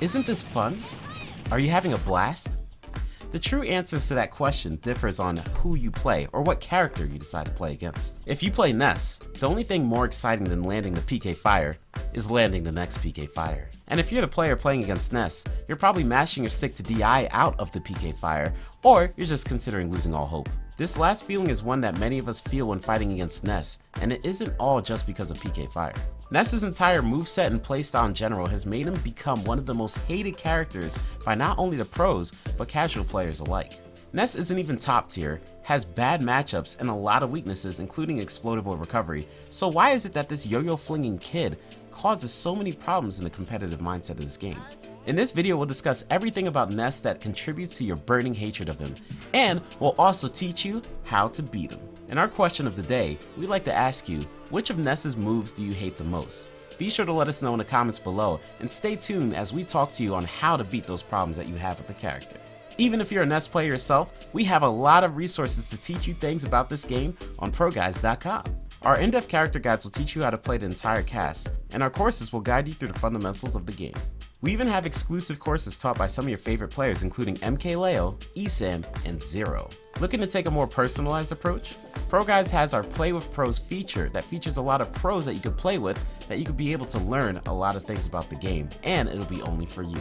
Isn't this fun? Are you having a blast? The true answers to that question differs on who you play or what character you decide to play against. If you play Ness, the only thing more exciting than landing the PK Fire is landing the next PK Fire. And if you're the player playing against Ness, you're probably mashing your stick to DI out of the PK Fire, or you're just considering losing all hope. This last feeling is one that many of us feel when fighting against Ness, and it isn't all just because of PK Fire. Ness's entire moveset and playstyle in general has made him become one of the most hated characters by not only the pros, but casual players alike. Ness isn't even top tier, has bad matchups, and a lot of weaknesses including explodable recovery, so why is it that this yo-yo flinging kid causes so many problems in the competitive mindset of this game? In this video, we'll discuss everything about Ness that contributes to your burning hatred of him, and we'll also teach you how to beat him. In our question of the day, we'd like to ask you, which of Ness's moves do you hate the most? Be sure to let us know in the comments below, and stay tuned as we talk to you on how to beat those problems that you have with the character. Even if you're a Ness player yourself, we have a lot of resources to teach you things about this game on ProGuides.com. Our in-depth character guides will teach you how to play the entire cast, and our courses will guide you through the fundamentals of the game. We even have exclusive courses taught by some of your favorite players including MKLeo, ESAM, and Zero. Looking to take a more personalized approach? ProGuides has our Play with Pros feature that features a lot of pros that you could play with that you could be able to learn a lot of things about the game, and it'll be only for you.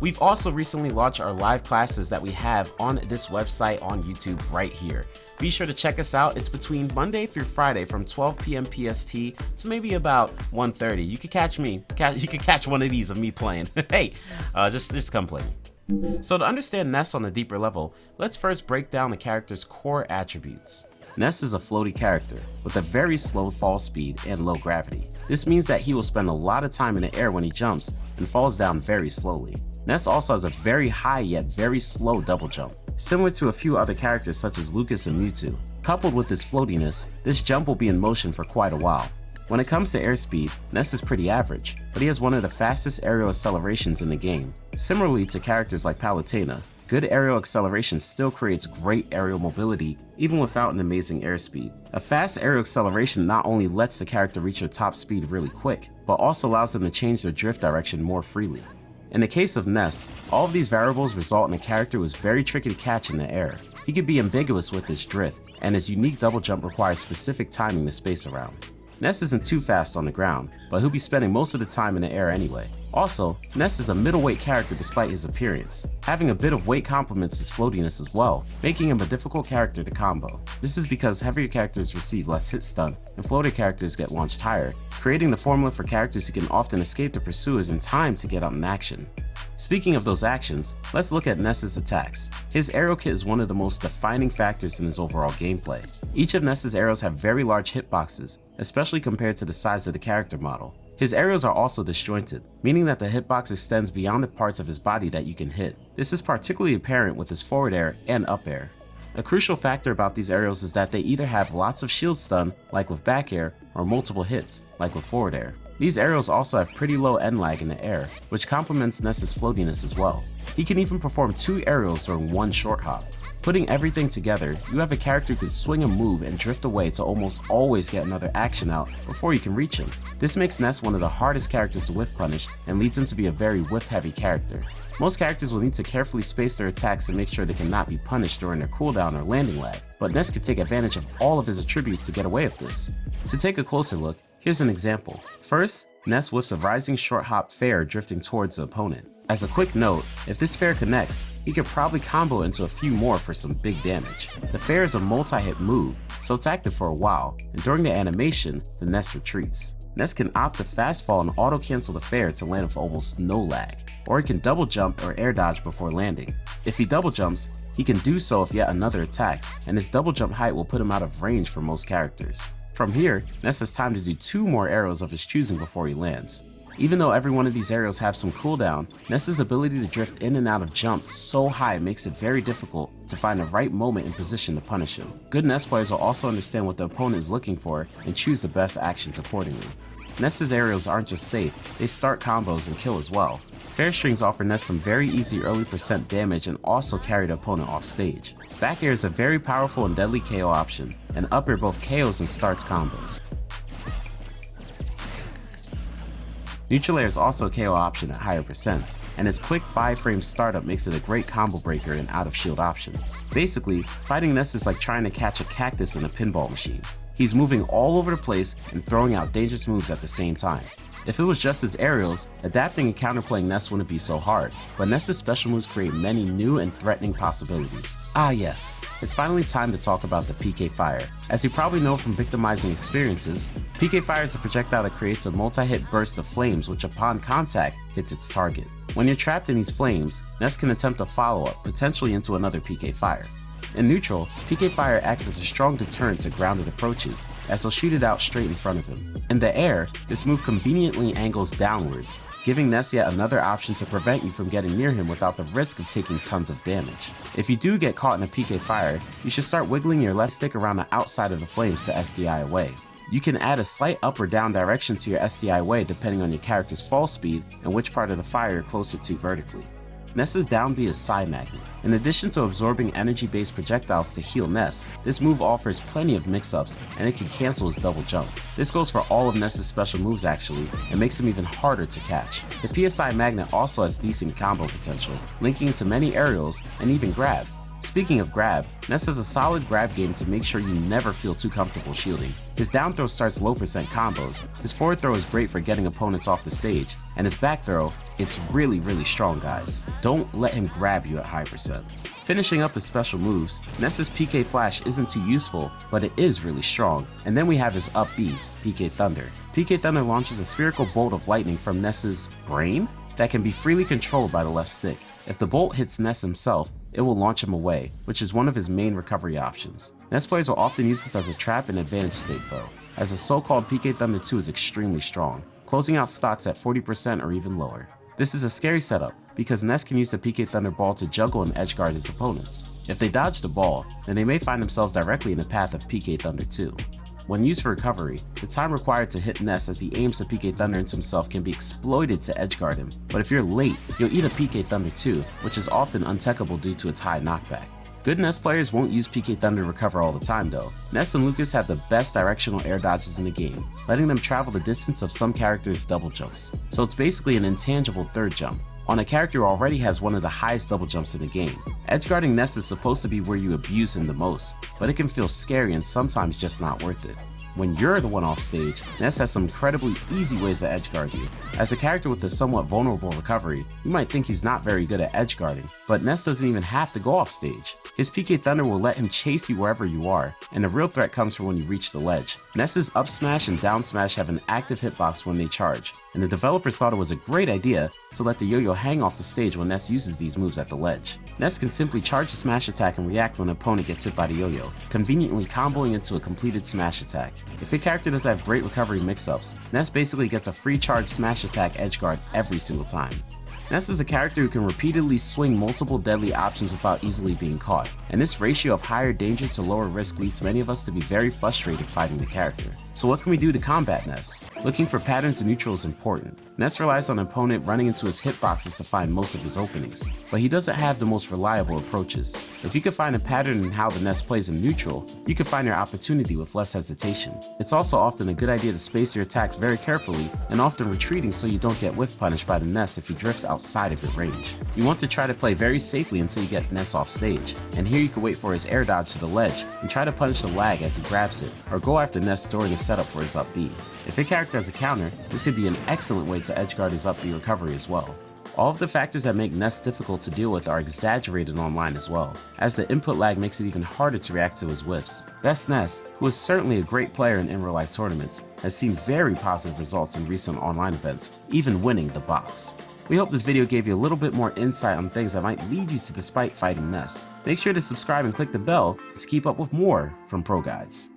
We've also recently launched our live classes that we have on this website on YouTube right here. Be sure to check us out. It's between Monday through Friday from 12 p.m. PST to maybe about 1.30. You could catch me. You could catch one of these of me playing. hey, uh, just, just come play me. So to understand Ness on a deeper level, let's first break down the character's core attributes. Ness is a floaty character with a very slow fall speed and low gravity. This means that he will spend a lot of time in the air when he jumps and falls down very slowly. Ness also has a very high yet very slow double jump, similar to a few other characters such as Lucas and Mewtwo. Coupled with his floatiness, this jump will be in motion for quite a while. When it comes to airspeed, Ness is pretty average, but he has one of the fastest aerial accelerations in the game. Similarly to characters like Palutena, good aerial acceleration still creates great aerial mobility even without an amazing airspeed. A fast aerial acceleration not only lets the character reach their top speed really quick, but also allows them to change their drift direction more freely. In the case of Ness, all of these variables result in a character who is very tricky to catch in the air. He could be ambiguous with his drift, and his unique double jump requires specific timing to space around. Ness isn't too fast on the ground, but he'll be spending most of the time in the air anyway. Also, Ness is a middleweight character despite his appearance. Having a bit of weight complements his floatiness as well, making him a difficult character to combo. This is because heavier characters receive less hit stun, and floater characters get launched higher, creating the formula for characters who can often escape the pursuers in time to get out in action. Speaking of those actions, let's look at Ness's attacks. His aerial kit is one of the most defining factors in his overall gameplay. Each of Ness's aerials have very large hitboxes, especially compared to the size of the character model. His aerials are also disjointed, meaning that the hitbox extends beyond the parts of his body that you can hit. This is particularly apparent with his forward air and up air. A crucial factor about these aerials is that they either have lots of shield stun, like with back air, or multiple hits, like with forward air. These aerials also have pretty low end lag in the air, which complements Ness's floatiness as well. He can even perform two aerials during one short hop. Putting everything together, you have a character who can swing a move and drift away to almost always get another action out before you can reach him. This makes Ness one of the hardest characters to whiff punish and leads him to be a very whiff heavy character. Most characters will need to carefully space their attacks to make sure they cannot be punished during their cooldown or landing lag, but Ness can take advantage of all of his attributes to get away with this. To take a closer look, here's an example. First, Ness whiffs a rising short hop fair drifting towards the opponent. As a quick note, if this fair connects, he could probably combo into a few more for some big damage. The fair is a multi-hit move, so it's active for a while, and during the animation, the Ness retreats. Ness can opt to fast fall and auto cancel the fair to land with almost no lag, or he can double jump or air dodge before landing. If he double jumps, he can do so with yet another attack, and his double jump height will put him out of range for most characters. From here, Ness has time to do two more aerials of his choosing before he lands. Even though every one of these aerials have some cooldown, Ness's ability to drift in and out of jump so high makes it very difficult to find the right moment and position to punish him. Good Ness players will also understand what the opponent is looking for and choose the best actions accordingly. Ness's aerials aren't just safe, they start combos and kill as well. Fair strings offer Ness some very easy early percent damage and also carry the opponent off stage. Back air is a very powerful and deadly KO option, and up air both KOs and starts combos. Neutral Air is also a KO option at higher percents, and its quick 5 frame startup makes it a great combo breaker and out of shield option. Basically, fighting Ness is like trying to catch a cactus in a pinball machine. He's moving all over the place and throwing out dangerous moves at the same time. If it was just his aerials, adapting and counterplaying Ness wouldn't be so hard, but Ness's special moves create many new and threatening possibilities. Ah yes, it's finally time to talk about the PK Fire. As you probably know from victimizing experiences, PK Fire is a projectile that creates a multi-hit burst of flames which upon contact hits its target. When you're trapped in these flames, Ness can attempt a follow-up, potentially into another PK Fire. In neutral, PK Fire acts as a strong deterrent to grounded approaches, as he'll shoot it out straight in front of him. In the air, this move conveniently angles downwards, giving Ness yet another option to prevent you from getting near him without the risk of taking tons of damage. If you do get caught in a PK Fire, you should start wiggling your left stick around the outside of the flames to SDI away. You can add a slight up or down direction to your SDI away depending on your character's fall speed and which part of the fire you're closer to vertically. Ness's down B is PSI Magnet. In addition to absorbing energy-based projectiles to heal Ness, this move offers plenty of mix-ups and it can cancel his double jump. This goes for all of Ness's special moves actually, and makes him even harder to catch. The PSI Magnet also has decent combo potential, linking into many aerials and even grab, Speaking of grab, Ness has a solid grab game to make sure you never feel too comfortable shielding. His down throw starts low percent combos, his forward throw is great for getting opponents off the stage, and his back throw, it's really really strong guys. Don't let him grab you at high percent. Finishing up his special moves, Ness's PK Flash isn't too useful, but it is really strong, and then we have his up B, PK Thunder. PK Thunder launches a spherical bolt of lightning from Ness's brain that can be freely controlled by the left stick. If the bolt hits Ness himself, it will launch him away, which is one of his main recovery options. Ness players will often use this as a trap and advantage state though, as the so-called PK Thunder 2 is extremely strong, closing out stocks at 40% or even lower. This is a scary setup, because Ness can use the PK Thunder ball to juggle and edgeguard his opponents. If they dodge the ball, then they may find themselves directly in the path of PK Thunder 2. When used for recovery, the time required to hit Ness as he aims to PK Thunder into himself can be exploited to edgeguard him, but if you're late, you'll eat a PK Thunder too, which is often untechable due to its high knockback. Good Ness players won't use PK Thunder to recover all the time though. Ness and Lucas have the best directional air dodges in the game, letting them travel the distance of some characters' double jumps. So it's basically an intangible third jump, on a character who already has one of the highest double jumps in the game. Edgeguarding Ness is supposed to be where you abuse him the most, but it can feel scary and sometimes just not worth it. When you're the one off stage, Ness has some incredibly easy ways to edgeguard you. As a character with a somewhat vulnerable recovery, you might think he's not very good at edgeguarding, but Ness doesn't even have to go off stage. His PK Thunder will let him chase you wherever you are, and the real threat comes from when you reach the ledge. Ness's up smash and down smash have an active hitbox when they charge, and the developers thought it was a great idea to let the yo-yo hang off the stage when Ness uses these moves at the ledge. Ness can simply charge the smash attack and react when an opponent gets hit by the yo-yo, conveniently comboing into a completed smash attack. If a character does have great recovery mix-ups, Ness basically gets a free charge smash attack edgeguard every single time. Ness is a character who can repeatedly swing multiple deadly options without easily being caught, and this ratio of higher danger to lower risk leads many of us to be very frustrated fighting the character. So what can we do to combat Ness? Looking for patterns in neutral is important. Ness relies on an opponent running into his hitboxes to find most of his openings, but he doesn't have the most reliable approaches. If you can find a pattern in how the Ness plays in neutral, you can find your opportunity with less hesitation. It's also often a good idea to space your attacks very carefully and often retreating so you don't get whiff punished by the Ness if he drifts outside of your range. You want to try to play very safely until you get Ness off stage, and here you can wait for his air dodge to the ledge and try to punish the lag as he grabs it, or go after Ness during a setup for his up B. If a character has a counter, this could be an excellent way to edgeguard his up B recovery as well. All of the factors that make Ness difficult to deal with are exaggerated online as well, as the input lag makes it even harder to react to his whiffs. Best Ness, who is certainly a great player in in real life tournaments, has seen very positive results in recent online events, even winning the box. We hope this video gave you a little bit more insight on things that might lead you to despite fighting Ness. Make sure to subscribe and click the bell to keep up with more from ProGuides.